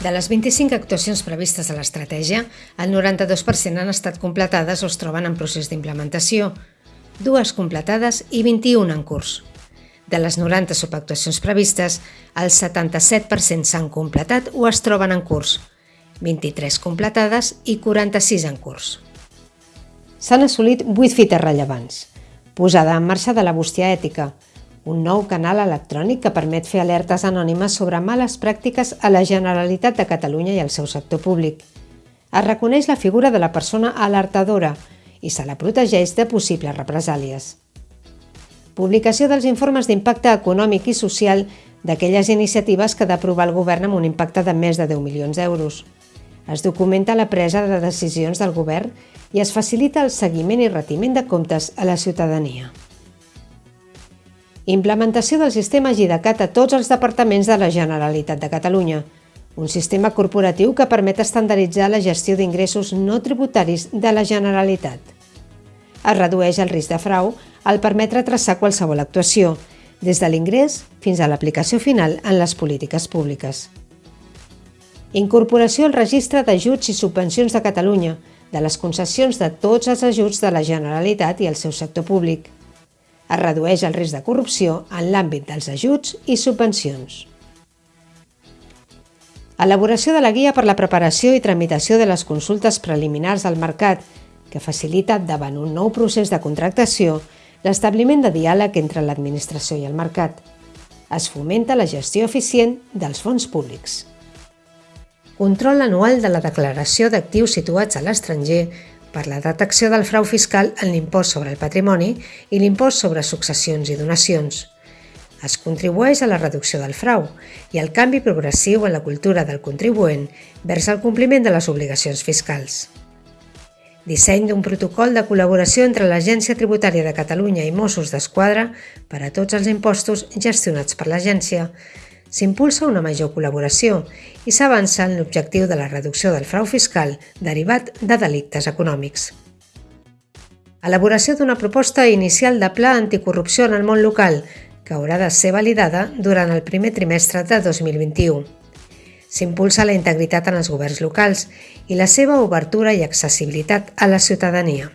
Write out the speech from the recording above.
De les 25 actuacions previstes a l'estratègia, el 92% han estat completades o es troben en procés d'implementació, dues completades i 21 en curs. De les 90 subactuacions previstes, el 77% s'han completat o es troben en curs, 23 completades i 46 en curs. S'han assolit 8 fites rellevants. Posada en marxa de la bústia ètica, un nou canal electrònic que permet fer alertes anònimes sobre males pràctiques a la Generalitat de Catalunya i al seu sector públic. Es reconeix la figura de la persona alertadora i se la protegeix de possibles represàlies. Publicació dels informes d'impacte econòmic i social d'aquelles iniciatives que ha d'aprovar el govern amb un impacte de més de 10 milions d'euros. Es documenta la presa de decisions del govern i es facilita el seguiment i retiment de comptes a la ciutadania. Implementació del sistema GIDACAT a tots els departaments de la Generalitat de Catalunya, un sistema corporatiu que permet estandarditzar la gestió d'ingressos no tributaris de la Generalitat. Es redueix el risc de frau al permetre traçar qualsevol actuació, des de l'ingrés fins a l'aplicació final en les polítiques públiques. Incorporació al registre d'ajuts i subvencions de Catalunya, de les concessions de tots els ajuts de la Generalitat i el seu sector públic – es redueix el risc de corrupció en l'àmbit dels ajuts i subvencions. Elaboració de la guia per la preparació i tramitació de les consultes preliminars al mercat, que facilita, davant un nou procés de contractació, l'establiment de diàleg entre l'administració i el mercat. Es fomenta la gestió eficient dels fons públics. Control anual de la declaració d'actius situats a l'estranger per la detecció del frau fiscal en l'impost sobre el patrimoni i l'impost sobre successions i donacions. Es contribueix a la reducció del frau i al canvi progressiu en la cultura del contribuent vers el compliment de les obligacions fiscals. Disseny d'un protocol de col·laboració entre l'Agència Tributària de Catalunya i Mossos d'Esquadra per a tots els impostos gestionats per l'agència, s'impulsa una major col·laboració i s'avança en l'objectiu de la reducció del frau fiscal derivat de delictes econòmics. Elaboració d'una proposta inicial de pla anticorrupció en el món local, que haurà de ser validada durant el primer trimestre de 2021. S'impulsa la integritat en els governs locals i la seva obertura i accessibilitat a la ciutadania.